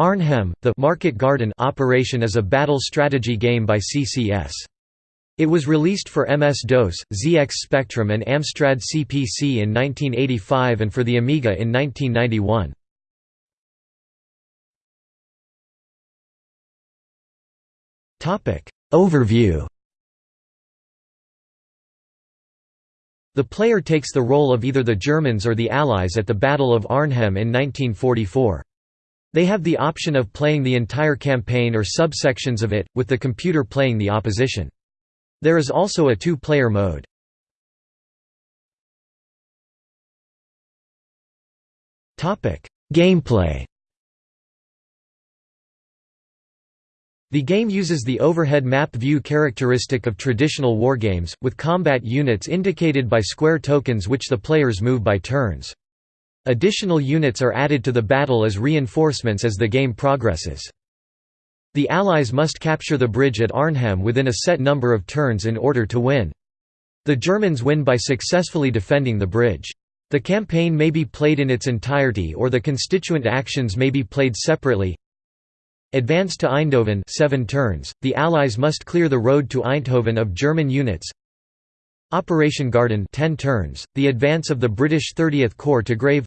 Arnhem, the Market Garden operation is a battle strategy game by CCS. It was released for MS-DOS, ZX Spectrum and Amstrad CPC in 1985 and for the Amiga in 1991. Overview The player takes the role of either the Germans or the Allies at the Battle of Arnhem in 1944. They have the option of playing the entire campaign or subsections of it, with the computer playing the opposition. There is also a two-player mode. Gameplay The game uses the overhead map view characteristic of traditional wargames, with combat units indicated by square tokens which the players move by turns. Additional units are added to the battle as reinforcements as the game progresses. The Allies must capture the bridge at Arnhem within a set number of turns in order to win. The Germans win by successfully defending the bridge. The campaign may be played in its entirety or the constituent actions may be played separately. Advance to Eindhoven 7 turns, the Allies must clear the road to Eindhoven of German units Operation Garden 10 turns, the advance of the British 30th Corps to Grave.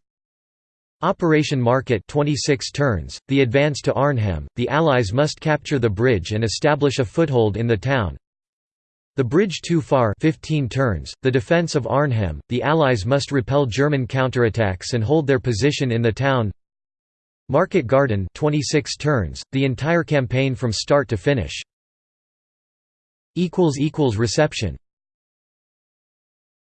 Operation Market 26 turns, the advance to Arnhem, the Allies must capture the bridge and establish a foothold in the town. The bridge too far 15 turns, the defence of Arnhem, the Allies must repel German counterattacks and hold their position in the town. Market Garden 26 turns, the entire campaign from start to finish. Reception